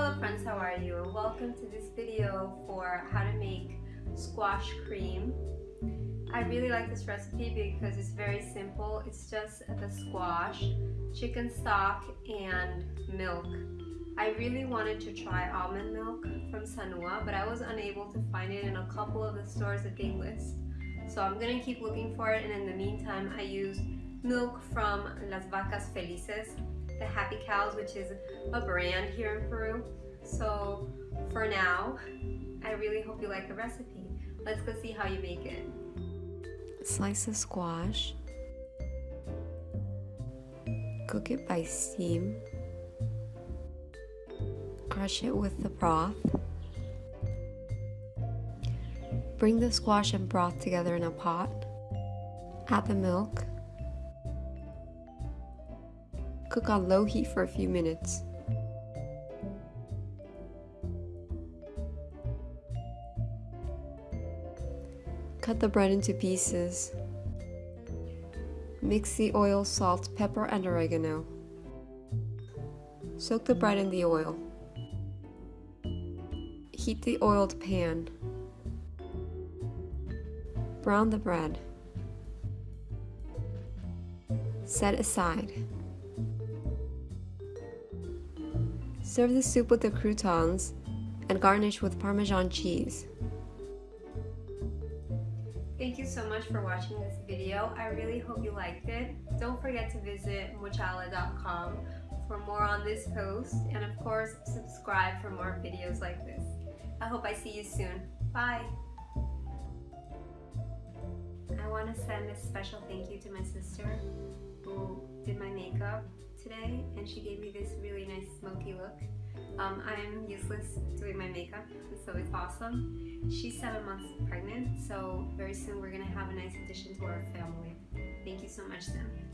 Hello friends, how are you? Welcome to this video for how to make squash cream. I really like this recipe because it's very simple. It's just the squash, chicken stock, and milk. I really wanted to try almond milk from Sanua, but I was unable to find it in a couple of the stores that they list. So I'm gonna keep looking for it, and in the meantime, I used milk from Las Vacas Felices, the Happy Cows, which is a brand here in Peru. So for now, I really hope you like the recipe. Let's go see how you make it. Slice the squash. Cook it by steam. Crush it with the broth. Bring the squash and broth together in a pot. Add the milk. Cook on low heat for a few minutes. Cut the bread into pieces. Mix the oil, salt, pepper, and oregano. Soak the bread in the oil. Heat the oiled pan. Brown the bread. Set aside. Serve the soup with the croutons and garnish with Parmesan cheese. Thank you so much for watching this video. I really hope you liked it. Don't forget to visit mochala.com for more on this post and of course subscribe for more videos like this. I hope I see you soon. Bye! I want to send a special thank you to my sister who did my makeup today and she gave me this really nice smoky look. Um, I'm useless doing my makeup, so it's awesome. She's seven months pregnant, so very soon we're gonna have a nice addition to our family. Thank you so much, Sam.